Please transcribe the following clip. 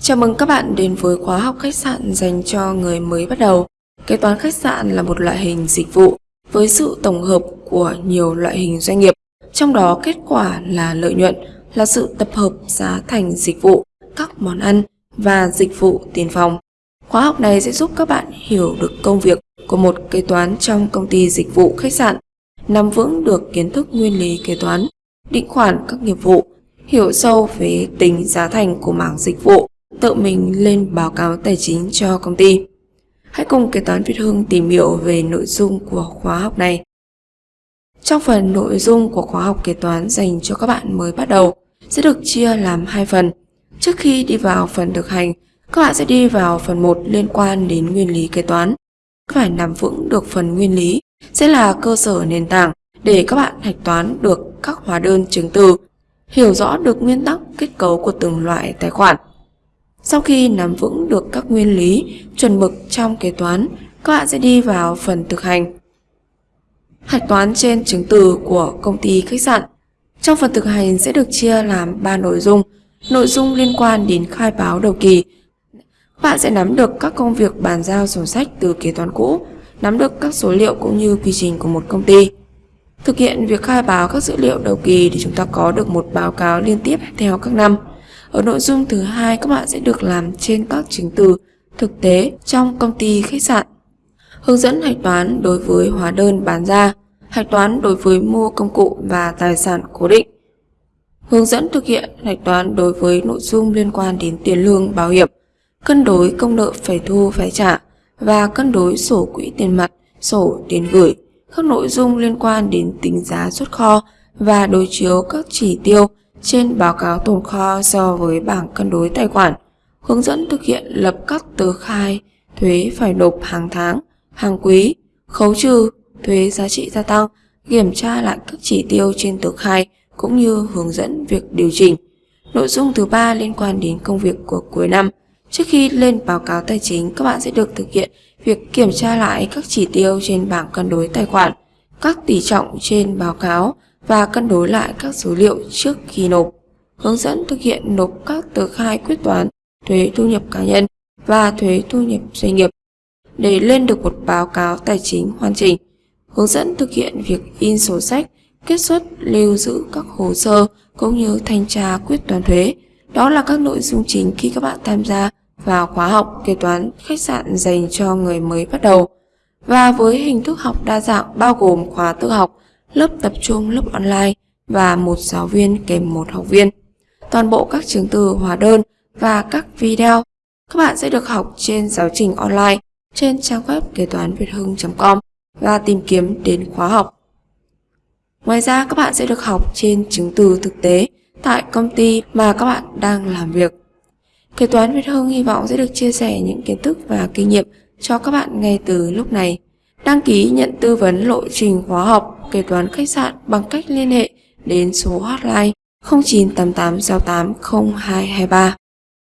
Chào mừng các bạn đến với khóa học khách sạn dành cho người mới bắt đầu. Kế toán khách sạn là một loại hình dịch vụ với sự tổng hợp của nhiều loại hình doanh nghiệp, trong đó kết quả là lợi nhuận là sự tập hợp giá thành dịch vụ, các món ăn và dịch vụ tiền phòng. Khóa học này sẽ giúp các bạn hiểu được công việc của một kế toán trong công ty dịch vụ khách sạn, nắm vững được kiến thức nguyên lý kế toán, định khoản các nghiệp vụ, hiểu sâu về tính giá thành của mảng dịch vụ tự mình lên báo cáo tài chính cho công ty. Hãy cùng kế toán Việt Hưng tìm hiểu về nội dung của khóa học này. Trong phần nội dung của khóa học kế toán dành cho các bạn mới bắt đầu sẽ được chia làm hai phần. Trước khi đi vào phần thực hành, các bạn sẽ đi vào phần 1 liên quan đến nguyên lý kế toán. Phải nắm vững được phần nguyên lý sẽ là cơ sở nền tảng để các bạn hạch toán được các hóa đơn chứng từ, hiểu rõ được nguyên tắc kết cấu của từng loại tài khoản. Sau khi nắm vững được các nguyên lý, chuẩn mực trong kế toán, các bạn sẽ đi vào phần thực hành. Hạch toán trên chứng từ của công ty khách sạn. Trong phần thực hành sẽ được chia làm 3 nội dung. Nội dung liên quan đến khai báo đầu kỳ. Bạn sẽ nắm được các công việc bàn giao sổ sách từ kế toán cũ, nắm được các số liệu cũng như quy trình của một công ty. Thực hiện việc khai báo các dữ liệu đầu kỳ để chúng ta có được một báo cáo liên tiếp theo các năm. Ở nội dung thứ hai các bạn sẽ được làm trên các chứng từ thực tế trong công ty khách sạn. Hướng dẫn hạch toán đối với hóa đơn bán ra, hạch toán đối với mua công cụ và tài sản cố định. Hướng dẫn thực hiện hạch toán đối với nội dung liên quan đến tiền lương bảo hiểm, cân đối công nợ phải thu phải trả và cân đối sổ quỹ tiền mặt, sổ tiền gửi, các nội dung liên quan đến tính giá xuất kho và đối chiếu các chỉ tiêu trên báo cáo tồn kho so với bảng cân đối tài khoản, hướng dẫn thực hiện lập các tờ khai thuế phải nộp hàng tháng, hàng quý, khấu trừ, thuế giá trị gia tăng, kiểm tra lại các chỉ tiêu trên tờ khai cũng như hướng dẫn việc điều chỉnh. Nội dung thứ ba liên quan đến công việc của cuối năm. Trước khi lên báo cáo tài chính, các bạn sẽ được thực hiện việc kiểm tra lại các chỉ tiêu trên bảng cân đối tài khoản, các tỷ trọng trên báo cáo và cân đối lại các số liệu trước khi nộp. Hướng dẫn thực hiện nộp các tờ khai quyết toán, thuế thu nhập cá nhân và thuế thu nhập doanh nghiệp để lên được một báo cáo tài chính hoàn chỉnh. Hướng dẫn thực hiện việc in sổ sách, kết xuất, lưu giữ các hồ sơ cũng như thanh tra quyết toán thuế. Đó là các nội dung chính khi các bạn tham gia vào khóa học kế toán khách sạn dành cho người mới bắt đầu. Và với hình thức học đa dạng bao gồm khóa tự học, lớp tập trung, lớp online và một giáo viên kèm một học viên. Toàn bộ các chứng từ hóa đơn và các video các bạn sẽ được học trên giáo trình online trên trang web kế toán việt hưng.com và tìm kiếm đến khóa học. Ngoài ra các bạn sẽ được học trên chứng từ thực tế tại công ty mà các bạn đang làm việc. Kế toán Việt Hưng hy vọng sẽ được chia sẻ những kiến thức và kinh nghiệm cho các bạn ngay từ lúc này. Đăng ký nhận tư vấn lộ trình khóa học, kế toán khách sạn bằng cách liên hệ đến số hotline 0988680223.